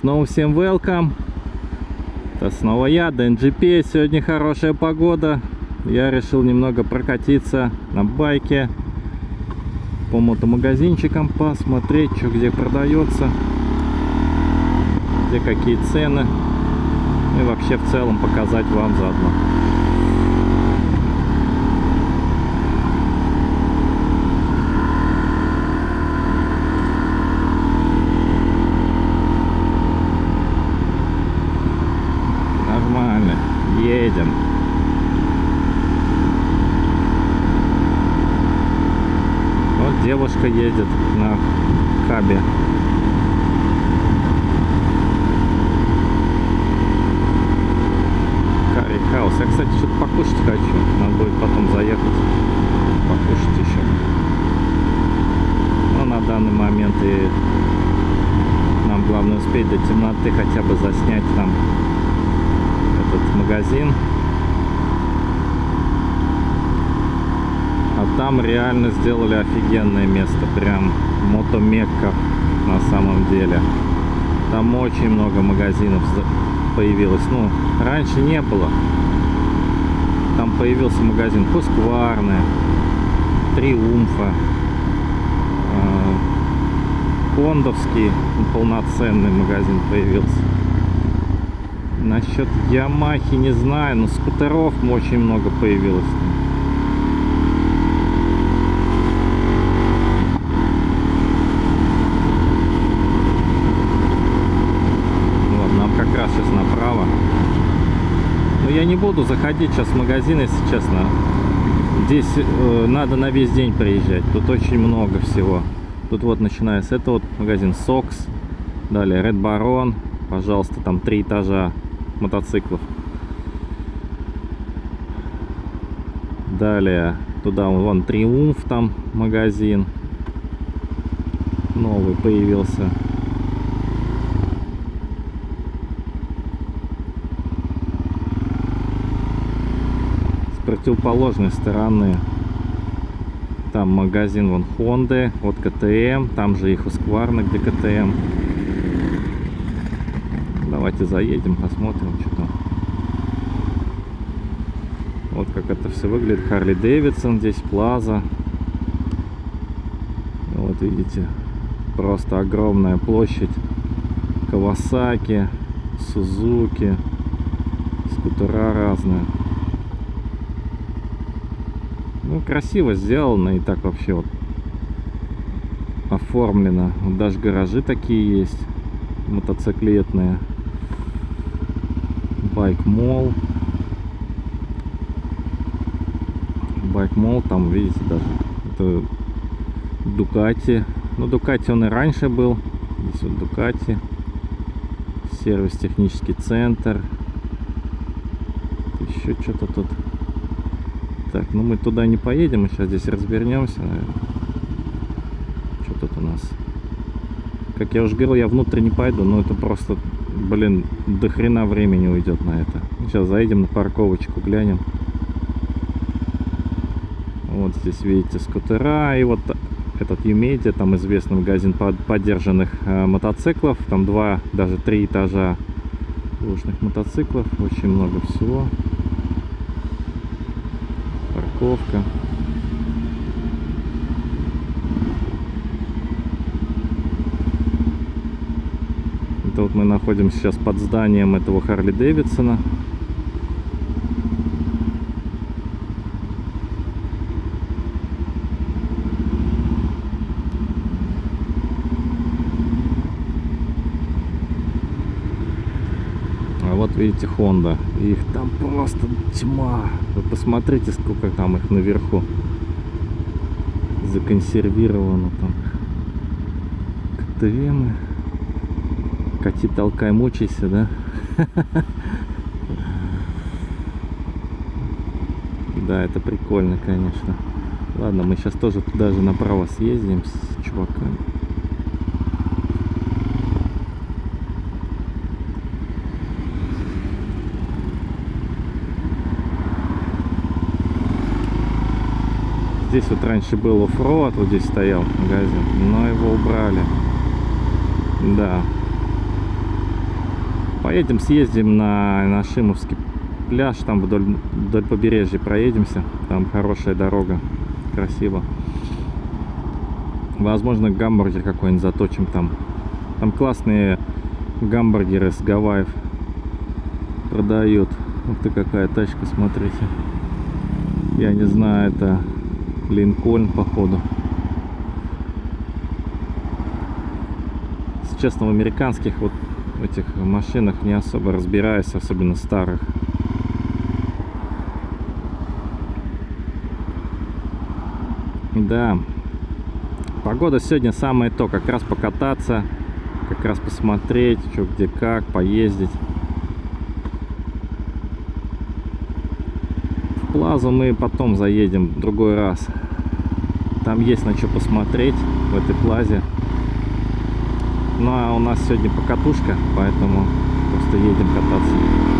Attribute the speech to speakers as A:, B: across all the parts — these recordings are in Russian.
A: Снова всем welcome. Это снова я, DNGP. Сегодня хорошая погода. Я решил немного прокатиться на байке по мотомагазинчикам, посмотреть, что где продается, где какие цены. И вообще в целом показать вам заодно. Нормально, едем. Девушка едет на кабе. Карри Хаус. Я, кстати, что-то покушать хочу. Надо будет потом заехать. Покушать еще. Но на данный момент и нам главное успеть до темноты хотя бы заснять там этот магазин. А там реально сделали офигенное место. Прям мотомекка на самом деле. Там очень много магазинов появилось. Ну, раньше не было. Там появился магазин Хускварны, Триумфа, э, Хондовский полноценный магазин появился. Насчет Ямахи не знаю, но скутеров очень много появилось. Вот, нам как раз сейчас направо. Но я не буду заходить сейчас в магазин, если честно. Здесь э, надо на весь день приезжать. Тут очень много всего. Тут вот начиная с этого вот магазин Сокс. Далее Red Baron. Пожалуйста, там три этажа мотоциклов. Далее туда вон Триумф там магазин. Новый появился. Противоположной стороны там магазин вон Хонды от КТМ. Там же их Husqvarna, где КТМ. Давайте заедем, посмотрим, что там. Вот как это все выглядит. Харли Дэвидсон здесь, Плаза. Вот видите, просто огромная площадь. Кавасаки, Сузуки, скутера разные. Ну, красиво сделано и так вообще вот оформлено. Даже гаражи такие есть, мотоциклетные. Байк Мол. Байк Мол, там, видите, даже это Дукати. Ну, Дукати он и раньше был. Здесь вот Дукати. Сервис технический центр. Еще что-то тут. Так, ну мы туда не поедем, мы сейчас здесь развернемся, наверное. Что тут у нас? Как я уже говорил, я внутрь не пойду, но это просто, блин, до хрена времени уйдет на это. Сейчас заедем на парковочку, глянем. Вот здесь видите скутера и вот этот Юмедиа, там известный магазин под- поддержанных э, мотоциклов. Там два, даже три этажа лучных мотоциклов, очень много всего. Парковка. Это вот мы находимся сейчас под зданием этого Харли Дэвидсона. Видите Honda. Их там просто тьма. Вы посмотрите, сколько там их наверху законсервировано там. КТМ. Кати толкай, мучайся, да? Да, это прикольно, конечно. Ладно, мы сейчас тоже туда же направо съездим с чуваками. Здесь вот раньше был off-road, вот здесь стоял магазин, но его убрали. Да. Поедем, съездим на, на Шимовский пляж, там вдоль, вдоль побережья проедемся. Там хорошая дорога, красиво. Возможно, гамбургер какой-нибудь заточим там. Там классные гамбургеры с Гавайев продают. Ух ты, какая тачка, смотрите. Я не знаю, это Линкольн, походу. Честно, в американских вот этих машинах не особо разбираюсь, особенно старых. Да, погода сегодня самое то, как раз покататься, как раз посмотреть, что где как, поездить. Плазу мы потом заедем в другой раз. Там есть на что посмотреть в этой Плазе. Ну а у нас сегодня покатушка, поэтому просто едем кататься.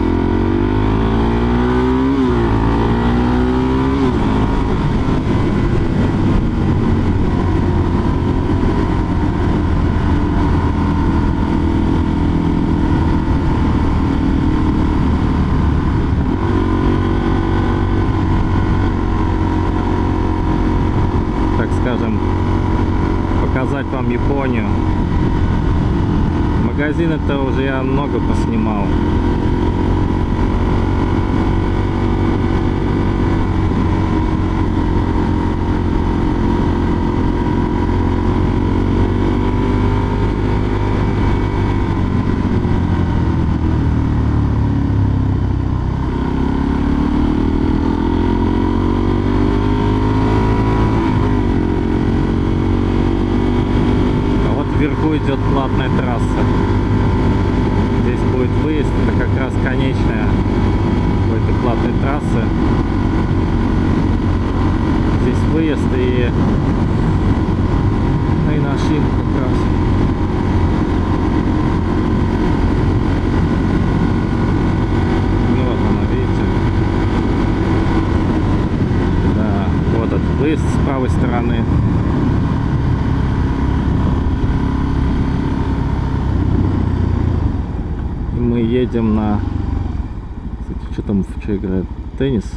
A: показать вам Японию. Магазины-то уже я много поснимал. вверху идет платная трасса. Здесь будет выезд, это как раз конечная у этой платной трассы. Здесь выезд и, ну, и на шин как раз. Ну вот она, видите. Да, вот этот выезд с правой стороны. мы едем на... Кстати, что там, что играет? Теннис.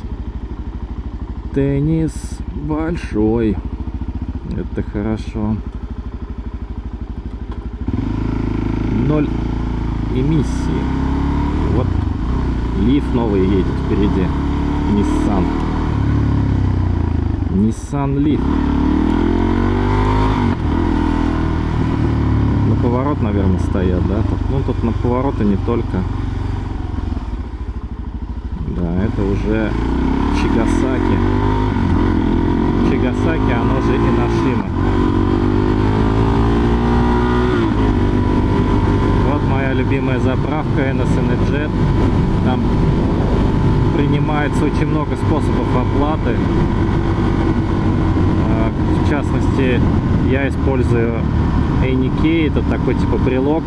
A: Теннис большой. Это хорошо. Ноль эмиссии. Вот Лиф новый едет впереди. Nissan. Nissan Leaf. поворот, наверное, стоят, да? Ну, тут на повороты не только. Да, это уже Чигасаки. Чигасаки, оно же Инашима. Вот моя любимая заправка NSN Jet. Там принимается очень много способов оплаты. А, в частности, я использую Эйники, это такой типа брелок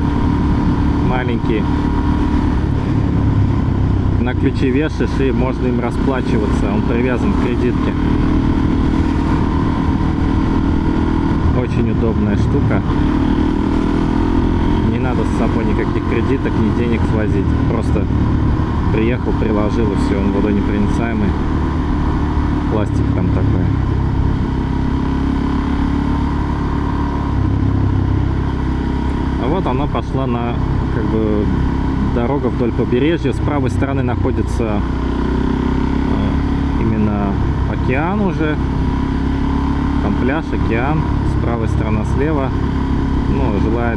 A: маленький. На ключи вешаешь и можно им расплачиваться, он привязан к кредитке. Очень удобная штука. Не надо с собой никаких кредиток, ни денег свозить. Просто приехал, приложил и все, он водонепроницаемый. Пластик там такой. вот она пошла на как бы дорога вдоль побережья. С правой стороны находится э, именно океан уже. Там пляж, океан. С правой стороны слева. Ну, жилая,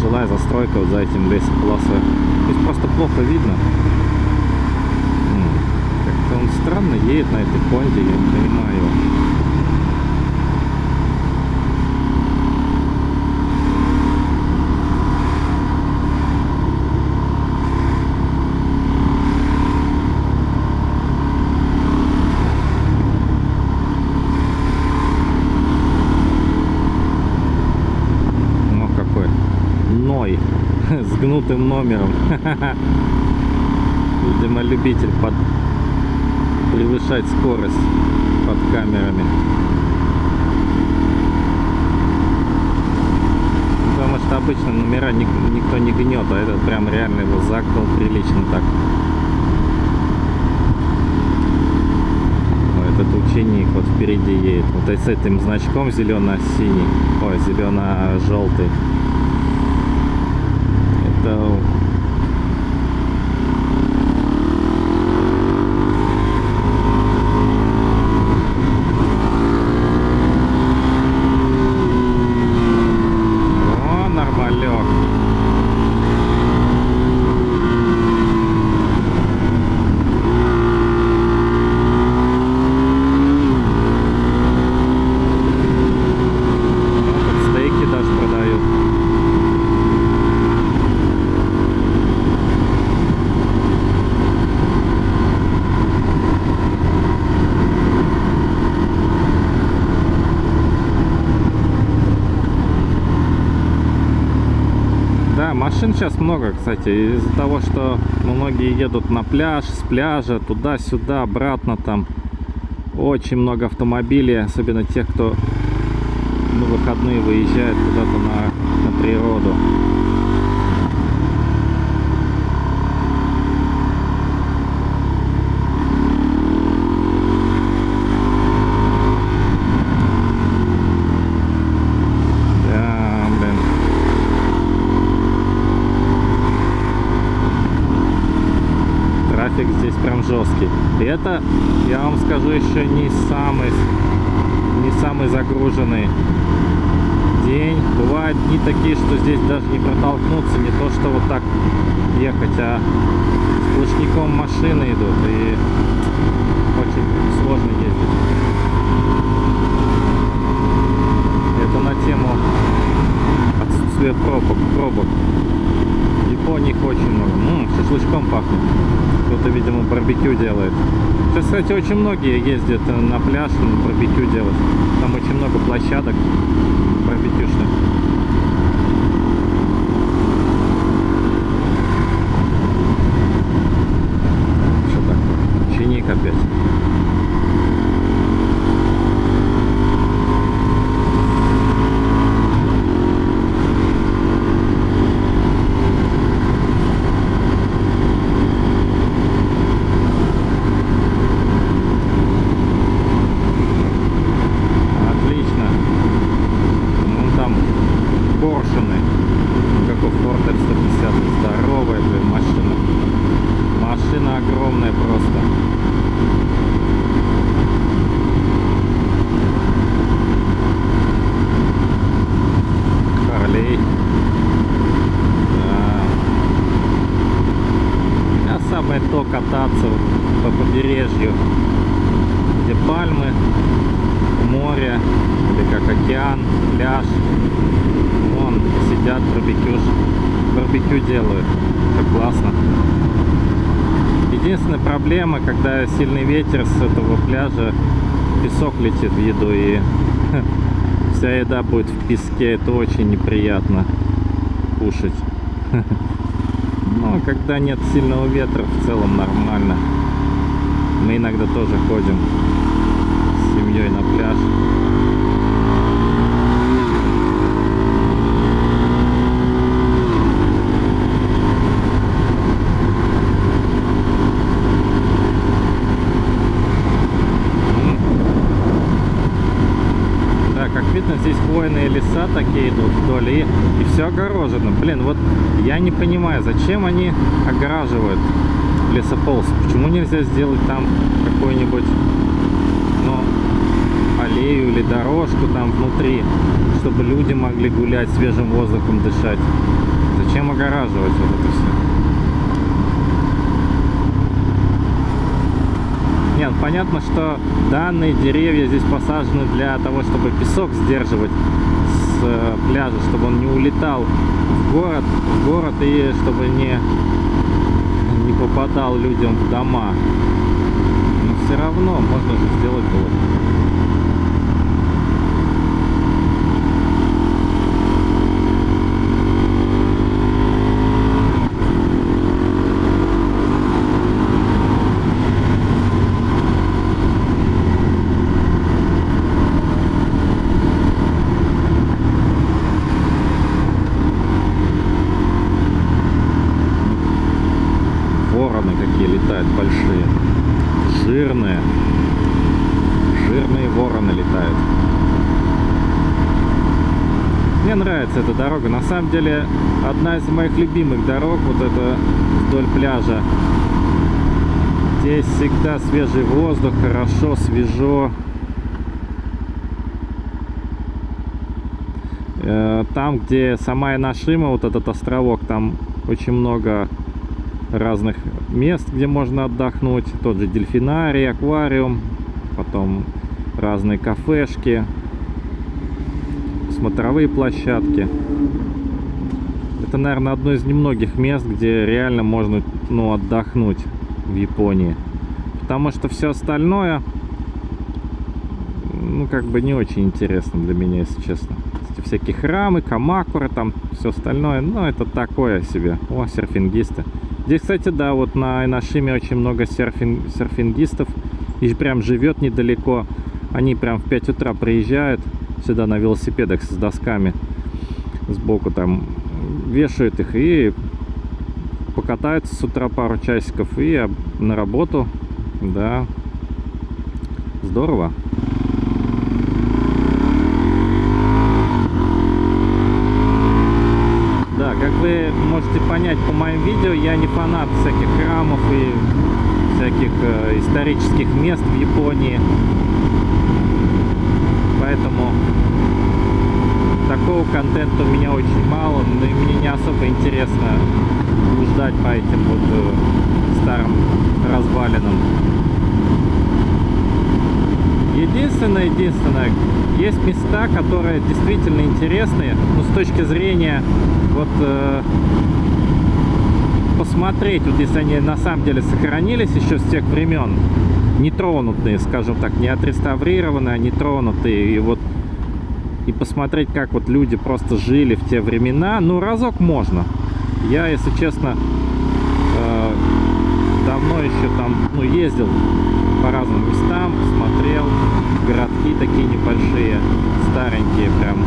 A: жилая застройка вот за этим лесополосой. То есть просто плохо видно. Странно едет на этой Хонде, я не понимаю его. с гнутым номером. Видимо, любитель под... превышать скорость под камерами. Потому что обычно номера ник- никто не гнет, а этот прям реально его загнал прилично так. Этот ученик вот впереди едет. Вот с этим значком зелено-синий. Ой, зелено-желтый. Это О, нормалек. Ну, тут стейки даже продают. Да, машин сейчас много, кстати, из-за того, что многие едут на пляж, с пляжа, туда-сюда, обратно там. Очень много автомобилей, особенно тех, кто на выходные выезжает куда-то на, на природу. Да, блин. Трафик здесь прям жесткий. Это, я вам скажу, еще не самый, не самый загруженный день. Бывают дни такие, что здесь даже не протолкнуться, не то что вот так ехать, а сплошняком машины идут, и очень сложно ездить. Это на тему отсутствия пробок. пробок. В Японии их очень много. М, шашлычком пахнет. Кто-то, видимо, барбекю делает. Сейчас, кстати, очень многие ездят э, на пляж на барбекю делать. Там очень много площадок барбекюшных. Что такое? Ученик опять. Отлично. Ну там поршины. Как у Ford F-150. Здоровая, блин, машина. Машина огромная просто. Харлей. Да. А самое то кататься по побережью, где пальмы, море, или как океан, пляж. Вон сидят, барбекю, барбекю делают. Как классно. Единственная проблема, когда сильный ветер с этого пляжа, песок летит в еду и вся еда будет в песке. Это очень неприятно кушать. Но когда нет сильного ветра, в целом нормально. Мы иногда тоже ходим с семьей на пляж. Да, как видно, хвойные леса такие идут вдоль, и, и все огорожено. Блин, вот я не понимаю, зачем они огораживают лесополос? Почему нельзя сделать там какой-нибудь, ну, аллею или дорожку там внутри, чтобы люди могли гулять, свежим воздухом дышать? Зачем огораживать вот это все? Нет, понятно, что данные деревья здесь посажены для того, чтобы песок сдерживать с э, пляжа, чтобы он не улетал в город, в город и чтобы не, не попадал людям в дома. Но все равно можно же сделать было. Дорога. На самом деле, одна из моих любимых дорог, вот это вдоль пляжа. Здесь всегда свежий воздух, хорошо, свежо. Э, там, где сама Инашима, вот этот островок, там очень много разных мест, где можно отдохнуть. Тот же дельфинарий, аквариум, потом разные кафешки, смотровые площадки. Это, наверное, одно из немногих мест, где реально можно ну, отдохнуть в Японии. Потому что все остальное, ну, как бы не очень интересно для меня, если честно. Эти всякие храмы, камакуры, там все остальное, ну, это такое себе. О, серфингисты. Здесь, кстати, да, вот на Инашиме очень много серфинг, серфингистов. И прям живет недалеко. Они прям в 5 утра приезжают сюда на велосипедах с досками. Сбоку там вешают их и покатаются с утра пару часиков и на работу. Да, здорово. Как вы можете понять по моим видео, я не фанат всяких храмов и всяких э, исторических мест в Японии. Поэтому такого контента у меня очень мало, но и мне не особо интересно блуждать по этим вот э, старым развалинам. Единственное, единственное, есть места, которые действительно интересные, но с точки зрения вот э, посмотреть, вот если они на самом деле сохранились еще с тех времен, нетронутые, скажем так, не отреставрированные, а нетронутые, и вот и посмотреть, как вот люди просто жили в те времена, ну, разок можно. Я, если честно, э, давно еще там, ну, ездил по разным местам, смотрел, городки такие небольшие, старенькие прям,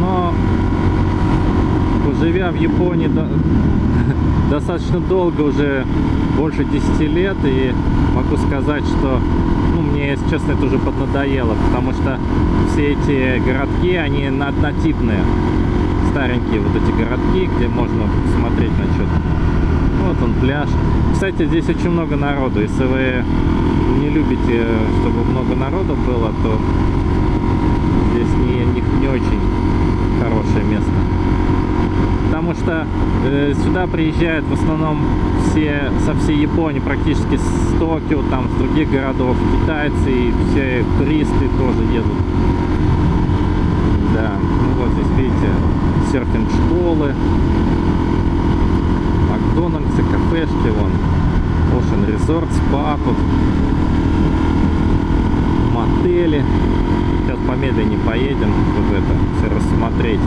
A: но живя в Японии до, достаточно долго, уже больше 10 лет, и могу сказать, что мне, если честно, это уже поднадоело, потому что все эти городки, они однотипные, старенькие вот эти городки, где можно смотреть на что-то. Вот он пляж. Кстати, здесь очень много народу. Если вы не любите, чтобы много народу было, то здесь не, не, не очень хорошее место. Потому что э, сюда приезжают в основном все со всей Японии, практически с Токио, там с других городов, китайцы и все туристы тоже едут. Да, ну вот здесь видите, серфинг-школы, Макдональдсы, кафешки, вон, Ocean Resort, спа мотели помедленнее поедем, чтобы это все рассмотреть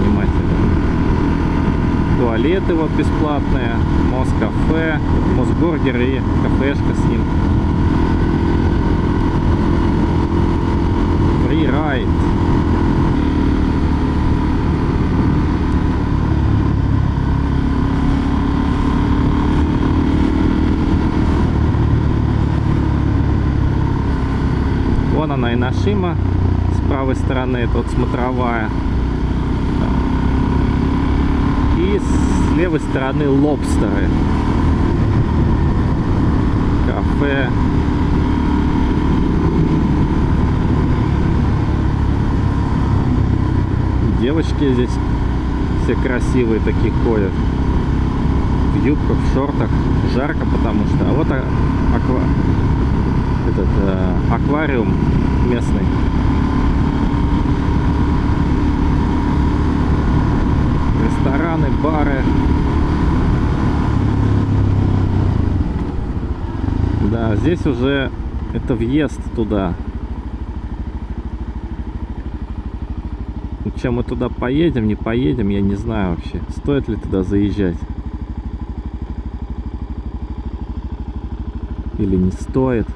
A: внимательно. Туалеты вот бесплатные, Москафе, Мосбургер и кафешка с ним. Фрирайд. Вон она и Нашима правой стороны тут смотровая. С левой стороны лобстеры. Кафе. Девочки здесь все красивые такие ходят. В юбках, в шортах. Жарко, потому что... А вот аква... этот э, аквариум местный. Рестораны, бары. Да, здесь уже это въезд туда. Чем мы туда поедем, не поедем, я не знаю вообще. Стоит ли туда заезжать? Или не стоит?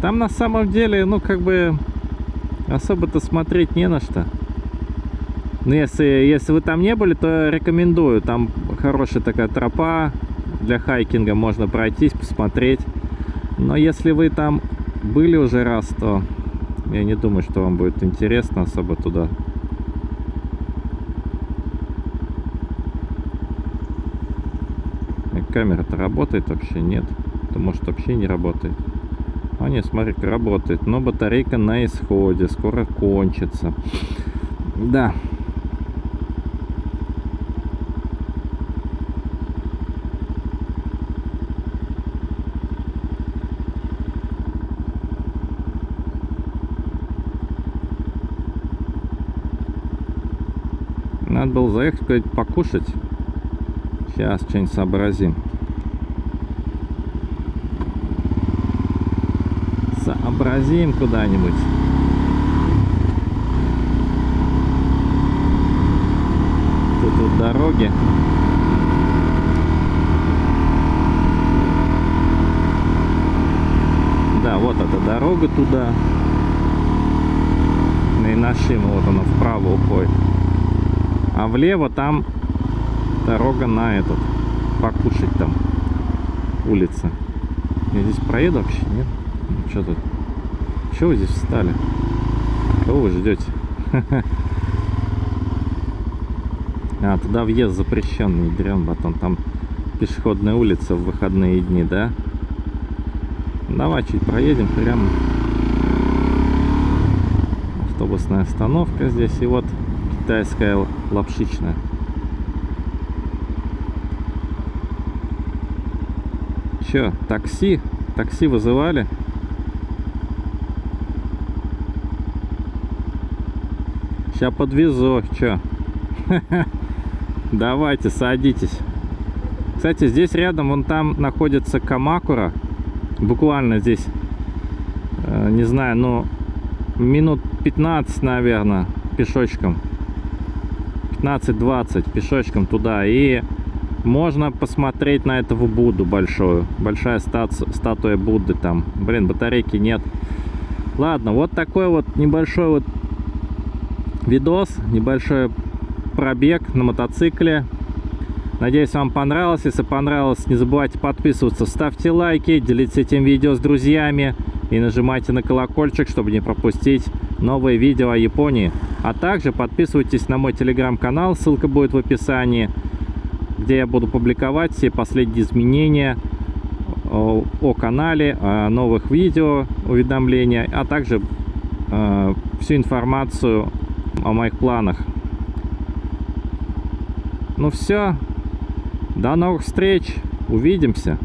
A: Там на самом деле, ну как бы, особо-то смотреть не на что. Ну, если, если вы там не были, то рекомендую. Там хорошая такая тропа для хайкинга. Можно пройтись, посмотреть. Но если вы там были уже раз, то я не думаю, что вам будет интересно особо туда. И Камера-то работает вообще? Нет. То может вообще не работает. А нет, смотри, работает. Но батарейка на исходе. Скоро кончится. Да. Сказать, покушать. Сейчас что-нибудь сообразим. Сообразим куда-нибудь. Тут вот дороги. Да, вот эта дорога туда. И нашим вот она вправо уходит. А влево там дорога на этот. Покушать там. Улица. Я здесь проеду вообще, нет? Ну, что тут? Чего вы здесь встали? Кого вы ждете? А, туда въезд запрещенный, дрен батон. Там пешеходная улица в выходные дни, да? Давай чуть проедем прямо. Автобусная остановка здесь. И вот китайская лапшичная. Че, такси? Такси вызывали? Сейчас подвезу, че? Давайте, садитесь. Кстати, здесь рядом, вон там находится Камакура. Буквально здесь, э, не знаю, ну, минут 15, наверное, пешочком. 15-20 пешочком туда. И можно посмотреть на этого Будду большую. Большая стату статуя Будды там. Блин, батарейки нет. Ладно, вот такой вот небольшой вот видос. Небольшой пробег на мотоцикле. Надеюсь, вам понравилось. Если понравилось, не забывайте подписываться, ставьте лайки, делитесь этим видео с друзьями и нажимайте на колокольчик, чтобы не пропустить новые видео о Японии. А также подписывайтесь на мой телеграм-канал, ссылка будет в описании, где я буду публиковать все последние изменения о, канале, о новых видео, уведомления, а также э, всю информацию о моих планах. Ну все, до новых встреч, увидимся.